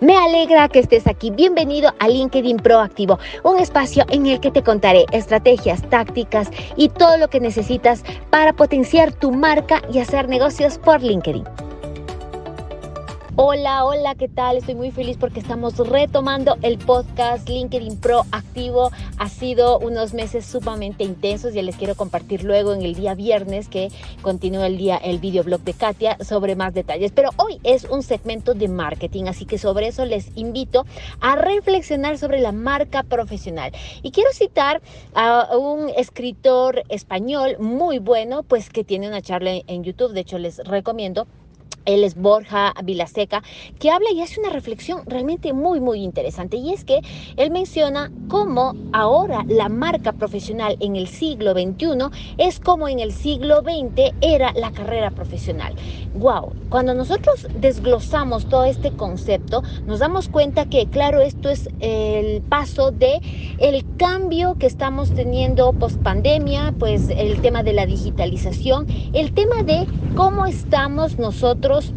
Me alegra que estés aquí. Bienvenido a LinkedIn Proactivo, un espacio en el que te contaré estrategias, tácticas y todo lo que necesitas para potenciar tu marca y hacer negocios por LinkedIn. Hola, hola, ¿qué tal? Estoy muy feliz porque estamos retomando el podcast LinkedIn Pro activo. Ha sido unos meses sumamente intensos. Ya les quiero compartir luego en el día viernes que continúa el día el videoblog de Katia sobre más detalles. Pero hoy es un segmento de marketing, así que sobre eso les invito a reflexionar sobre la marca profesional. Y quiero citar a un escritor español muy bueno, pues que tiene una charla en YouTube. De hecho, les recomiendo él es Borja Vilaseca, que habla y hace una reflexión realmente muy, muy interesante. Y es que él menciona cómo ahora la marca profesional en el siglo XXI es como en el siglo XX era la carrera profesional. ¡Wow! Cuando nosotros desglosamos todo este concepto, nos damos cuenta que, claro, esto es el paso de el cambio que estamos teniendo post pandemia, pues el tema de la digitalización, el tema de cómo estamos nosotros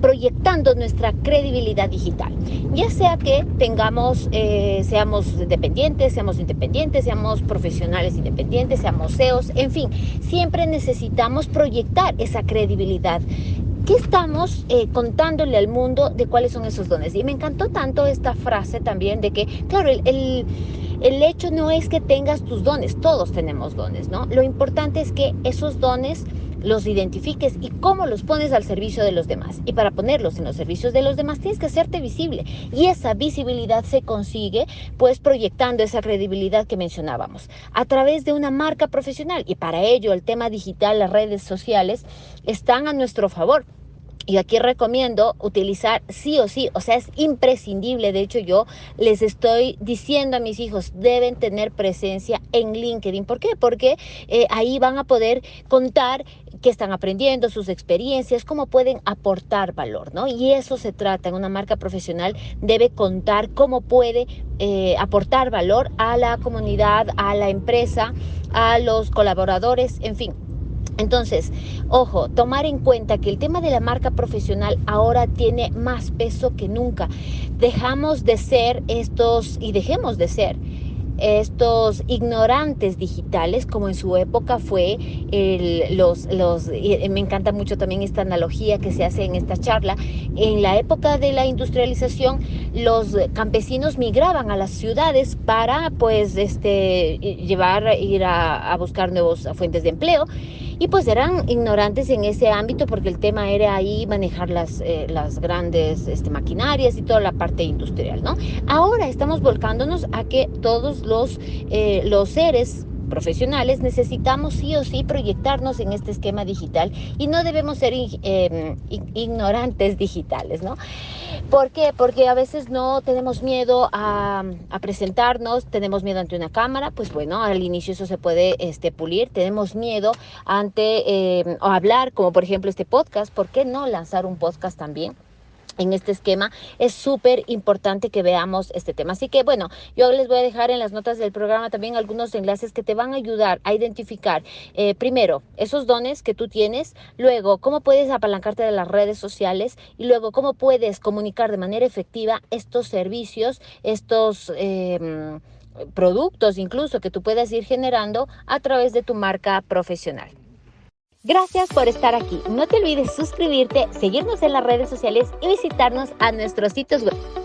proyectando nuestra credibilidad digital. Ya sea que tengamos, eh, seamos dependientes, seamos independientes, seamos profesionales independientes, seamos CEOs, en fin, siempre necesitamos proyectar esa credibilidad. ¿Qué estamos eh, contándole al mundo de cuáles son esos dones? Y me encantó tanto esta frase también de que, claro, el, el el hecho no es que tengas tus dones, todos tenemos dones, ¿no? Lo importante es que esos dones los identifiques y cómo los pones al servicio de los demás. Y para ponerlos en los servicios de los demás tienes que hacerte visible. Y esa visibilidad se consigue pues proyectando esa credibilidad que mencionábamos a través de una marca profesional. Y para ello el tema digital, las redes sociales están a nuestro favor. Y aquí recomiendo utilizar sí o sí, o sea, es imprescindible. De hecho, yo les estoy diciendo a mis hijos, deben tener presencia en LinkedIn. ¿Por qué? Porque eh, ahí van a poder contar qué están aprendiendo, sus experiencias, cómo pueden aportar valor, ¿no? Y eso se trata. En una marca profesional debe contar cómo puede eh, aportar valor a la comunidad, a la empresa, a los colaboradores, en fin entonces, ojo, tomar en cuenta que el tema de la marca profesional ahora tiene más peso que nunca. Dejamos de ser estos y dejemos de ser estos ignorantes digitales, como en su época fue los, los, me encanta mucho también esta analogía que se hace en esta charla, en la época de la industrialización, los campesinos migraban a las ciudades para pues este, llevar, ir a, buscar nuevas fuentes de empleo y pues eran ignorantes en ese ámbito porque el tema era ahí manejar las, eh, las grandes este, maquinarias y toda la parte industrial, ¿no? Ahora estamos volcándonos a que todos los, eh, los seres profesionales necesitamos sí o sí proyectarnos en este esquema digital y no debemos ser em, ignorantes digitales, ¿no? ¿Por qué? Porque a veces no tenemos miedo a, presentarnos, tenemos miedo ante una cámara, pues bueno, al inicio eso se puede este, pulir, tenemos miedo ante em, hablar, como por ejemplo este podcast, ¿por qué no lanzar un podcast también? En este esquema, es súper importante que veamos este tema. Así que bueno, yo les voy a dejar en las notas del programa también algunos enlaces que te van a ayudar a identificar, eh, primero, esos dones que tú tienes, luego, cómo puedes apalancarte de las redes sociales y luego, cómo puedes comunicar de manera efectiva estos servicios, estos... Em, productos incluso que tú puedas ir generando a través de tu marca profesional. Gracias por estar aquí. No te olvides suscribirte, seguirnos en las redes sociales y visitarnos a nuestros sitios web.